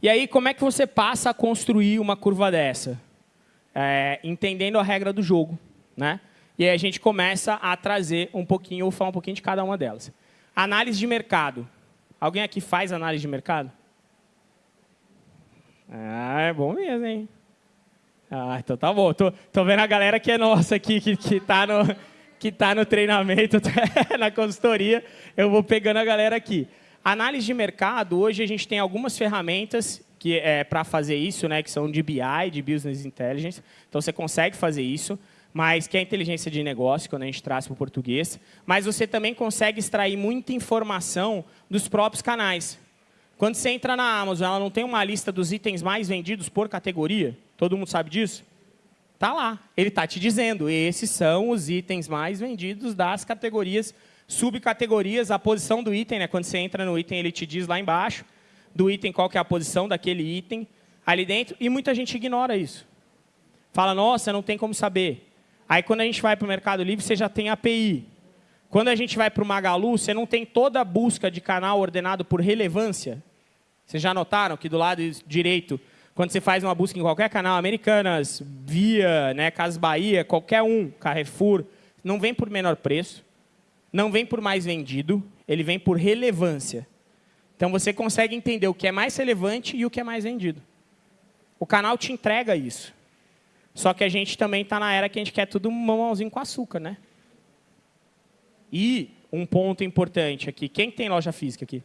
E aí, como é que você passa a construir uma curva dessa? É, entendendo a regra do jogo. Né? E aí a gente começa a trazer um pouquinho, ou falar um pouquinho de cada uma delas. Análise de mercado. Alguém aqui faz análise de mercado? Ah, é bom mesmo, hein? Ah, então tá bom. Tô, tô vendo a galera que é nossa aqui, que, que, tá, no, que tá no treinamento, na consultoria. Eu vou pegando a galera aqui. Análise de mercado, hoje a gente tem algumas ferramentas que é para fazer isso, né, que são de BI, de Business Intelligence. Então, você consegue fazer isso, mas que é inteligência de negócio, quando a gente traz para o português. Mas você também consegue extrair muita informação dos próprios canais. Quando você entra na Amazon, ela não tem uma lista dos itens mais vendidos por categoria? Todo mundo sabe disso? Está lá. Ele está te dizendo, esses são os itens mais vendidos das categorias, subcategorias, a posição do item, né? quando você entra no item, ele te diz lá embaixo, do item qual que é a posição daquele item ali dentro, e muita gente ignora isso. Fala, nossa, não tem como saber. Aí, quando a gente vai para o Mercado Livre, você já tem API. Quando a gente vai para o Magalu, você não tem toda a busca de canal ordenado por relevância. Vocês já notaram que do lado direito, quando você faz uma busca em qualquer canal, Americanas, Via, né, Casas Bahia, qualquer um, Carrefour, não vem por menor preço, não vem por mais vendido, ele vem por relevância. Então, você consegue entender o que é mais relevante e o que é mais vendido. O canal te entrega isso. Só que a gente também está na era que a gente quer tudo mamãozinho com açúcar, né? E um ponto importante aqui. Quem tem loja física aqui?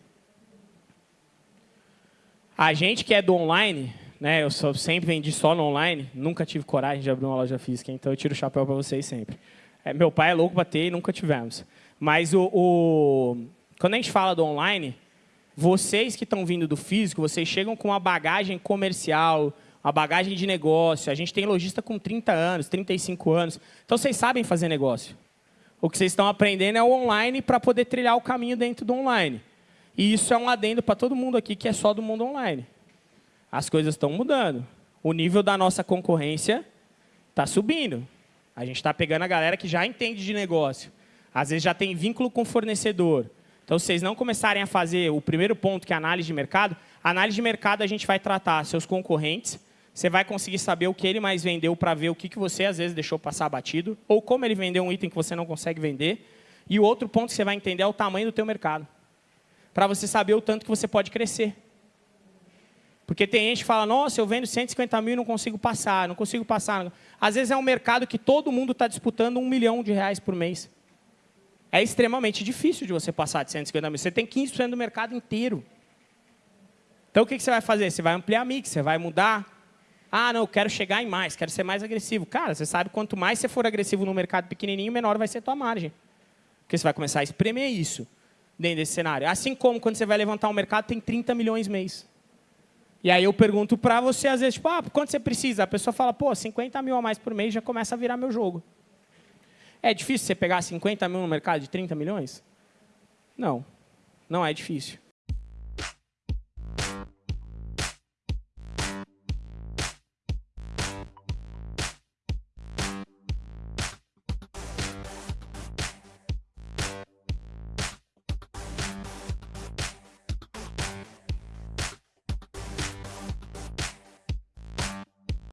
A gente que é do online, né, eu sempre vendi só no online, nunca tive coragem de abrir uma loja física, então eu tiro o chapéu para vocês sempre. É, meu pai é louco para ter e nunca tivemos. Mas o, o, quando a gente fala do online, vocês que estão vindo do físico, vocês chegam com uma bagagem comercial, uma bagagem de negócio. A gente tem lojista com 30 anos, 35 anos. Então, vocês sabem fazer negócio. O que vocês estão aprendendo é o online para poder trilhar o caminho dentro do online. E isso é um adendo para todo mundo aqui que é só do mundo online. As coisas estão mudando. O nível da nossa concorrência está subindo. A gente está pegando a galera que já entende de negócio. Às vezes já tem vínculo com fornecedor. Então, vocês não começarem a fazer o primeiro ponto, que é a análise de mercado, a análise de mercado a gente vai tratar seus concorrentes, você vai conseguir saber o que ele mais vendeu para ver o que, que você, às vezes, deixou passar batido, ou como ele vendeu um item que você não consegue vender. E o outro ponto que você vai entender é o tamanho do teu mercado para você saber o tanto que você pode crescer. Porque tem gente que fala, nossa, eu vendo 150 mil e não consigo passar, não consigo passar. Às vezes é um mercado que todo mundo está disputando um milhão de reais por mês. É extremamente difícil de você passar de 150 mil. Você tem 15% do mercado inteiro. Então, o que você vai fazer? Você vai ampliar a mix, você vai mudar. Ah, não, eu quero chegar em mais, quero ser mais agressivo. Cara, você sabe, quanto mais você for agressivo no mercado pequenininho, menor vai ser a tua margem. Porque você vai começar a espremer isso dentro desse cenário. Assim como quando você vai levantar um mercado, tem 30 milhões mês. E aí eu pergunto para você, às vezes, tipo, ah, quanto você precisa? A pessoa fala, pô, 50 mil a mais por mês já começa a virar meu jogo. É difícil você pegar 50 mil no mercado de 30 milhões? Não, não é difícil.